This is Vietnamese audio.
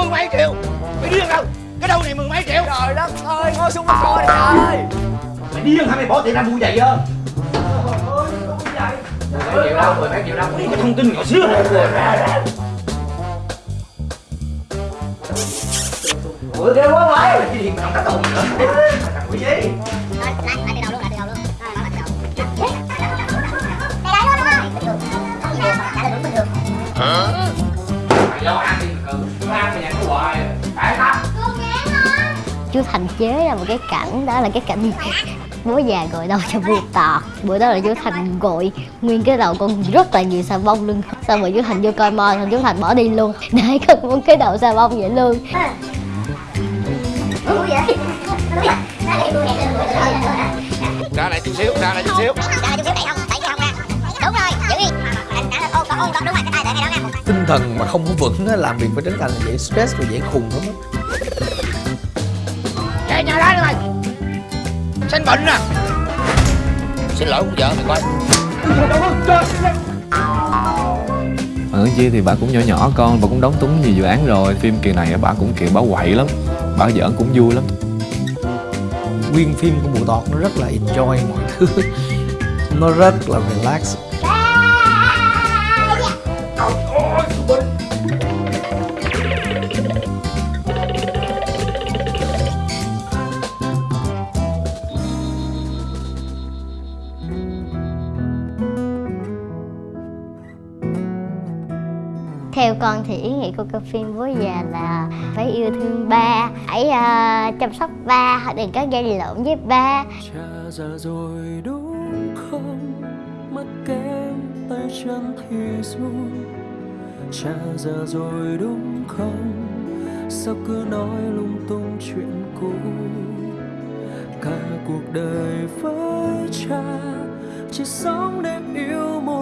mười mấy triệu. Mày điên không? Cái đâu này mười mấy triệu? Trời đất ơi, ngồi xuống mà coi trời ơi. Mày điên hả? Mày bỏ tiền ra mua giày chưa? Mười triệu đâu, mười mấy triệu đâu. Cái thông tin nhỏ xíu. Ủa ghê quá vậy cái gì mà không có tồn nữa? Thằng quỷ gì lại lại từ đầu luôn lại từ đầu luôn rồi chú thành chế ra một cái cảnh đó là cái cảnh bố già gọi đầu cho vua tọt bữa đó là chú thành gọi nguyên cái đầu con rất là nhiều xà bông luôn xong rồi chú thành vô coi mo xong chú thành bỏ đi luôn để có một cái đầu xà bông vậy luôn rồi rồi rồi. ra lại chút xíu ra lại chút xíu Ra chút không? Đúng rồi, giữ đi. Anh đã ôn con ôn con đúng rồi, cái tay để ngay đó nha. tinh thần mà không có vững làm việc với trấn thành là dễ stress và dễ khùng lắm á nhà ra đi mày sinh bệnh nè xin lỗi con vợ mày coi. Ở chia thì bà cũng nhỏ nhỏ con, bà cũng đóng túng nhiều dự án rồi. Phim kỳ này bà cũng kiểu bà quậy lắm. Bà giỡn cũng vui lắm. Nguyên phim của mụ tọt nó rất là enjoy mọi thứ. Nó rất là relax theo con thì ý nghĩa của cái phim bố già là phải yêu thương ba hãy uh, ờ, chăm sóc ba đừng có gây lộn với ba. Cha già rồi đúng không? Mất kém tay chân thì run cha già rồi đúng không? Sao cứ nói lung tung chuyện cũ? Cả cuộc đời với cha chỉ sống để yêu một